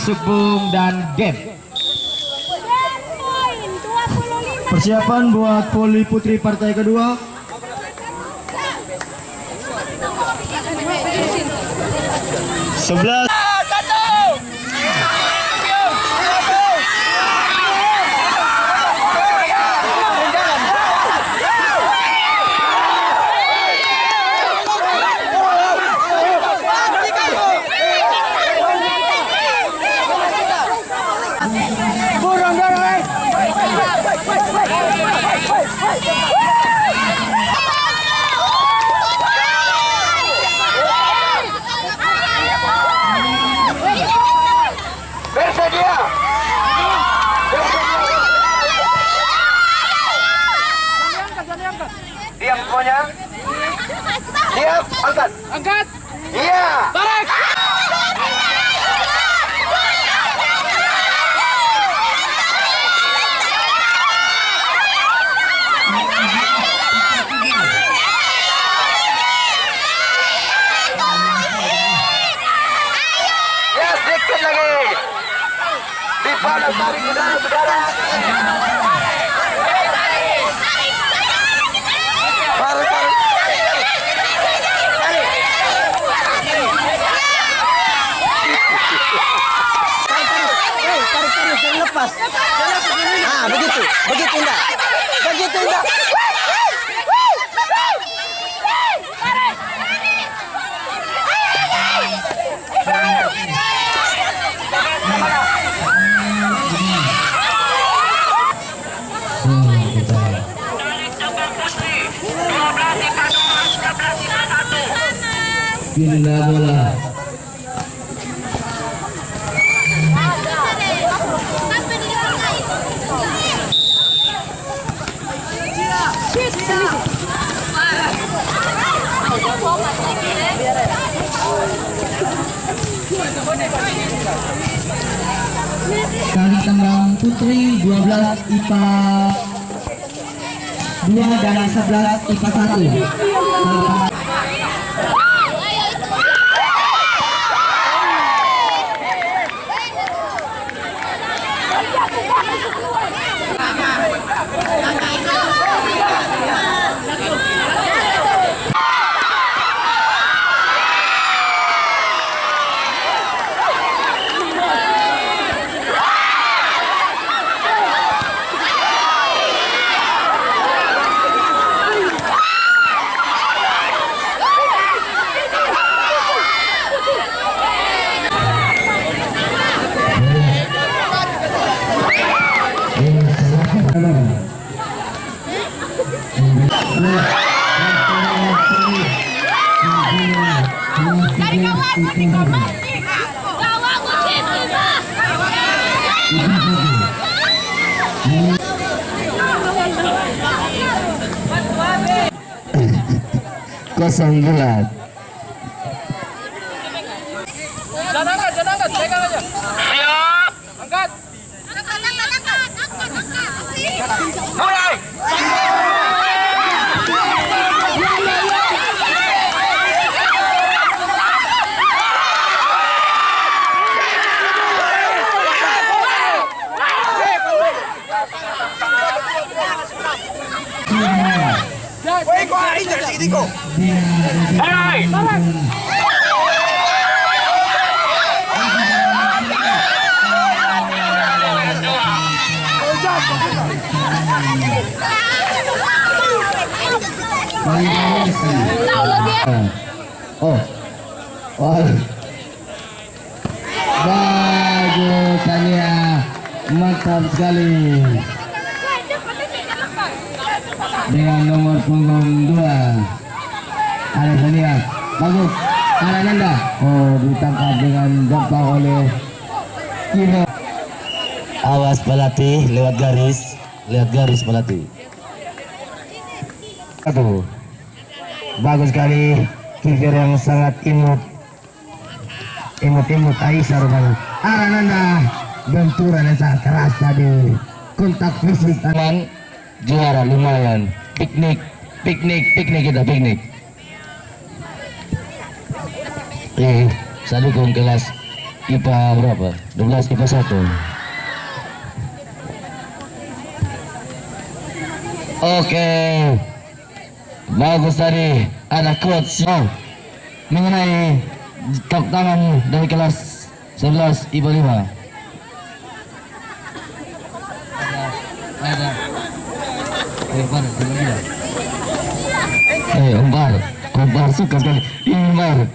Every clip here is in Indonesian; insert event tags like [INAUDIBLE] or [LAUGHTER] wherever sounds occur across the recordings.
Subung dan game. Persiapan buat voli putri partai kedua. Sebelas. Angkat. Angkat. Iya. Tarik. Ya, sedikit lagi. Di panas tarik Pindah bola. Kali Tangerang Putri 12 IPA 2 dan 11 IPA 1. Kosong gelat. Jangan angkat, jangan angkat. Pegang aja. Siap. Angkat. Mulai. Mulai. Oh. Oh. Bagus Tania. Mantap sekali. Dengan nomor punggung 2. Ada Tania. Bagus. Ananda. Oh, ditangkap dengan gampang oleh Kino. Awas pelatih lewat garis, lihat garis pelatih. Aduh, bagus sekali kiper yang sangat imut, imut-imut Aisyah rupanya. Ananda benturan yang sangat keras tadi, kontak fisik tangan juara lumayan. Piknik, piknik, piknik kita piknik. Eh, saya dukung kelas IPA berapa? 12 IPA 1 Oke Bagus tadi Ada coach oh, Mengenai Tepuk tangan dari kelas 11 IPA 5 ada Umar, Eh, Umar suka sekali. Umar.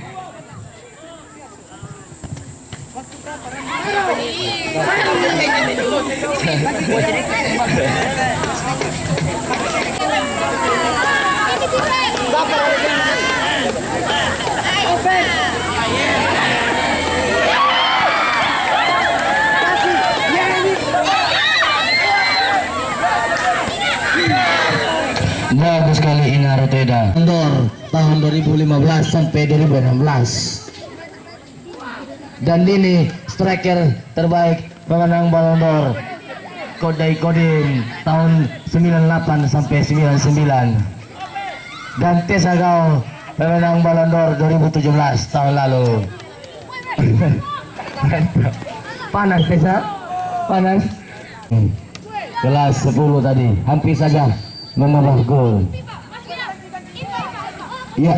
Bagus sekali Ina Roteda. Kendor tahun 2015 sampai 2016. Dan ini striker terbaik pemenang Ballon d'Or. Kodai Kodin tahun 98 sampai 99. Dan Tessa Gao pemenang Ballon d'Or 2017 tahun lalu. [LAUGHS] Panas Tessa? Panas? Hmm. Kelas 10 tadi, hampir saja menambah gol. Ya.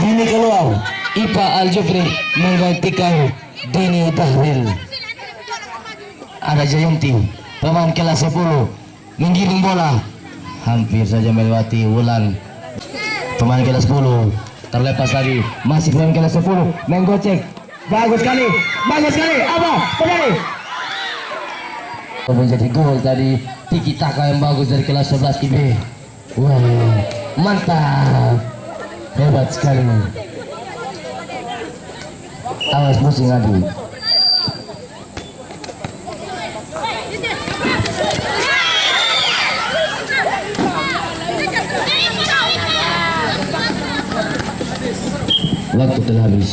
Dini keluar. Ipa Al Jufri menggantikan Dini Tahril. Ada Jayanti, pemain kelas 10, menggiring bola. Hampir saja melewati Wulan. Pemain kelas 10 terlepas tadi. Masih pemain kelas 10 menggocek. Bagus sekali, bagus sekali. Apa? Kembali. Menjadi gol tadi tiki taka yang bagus dari kelas 11 IB. Wah, mantap. Hebat sekali. Awas pusing adu. Waktu telah habis.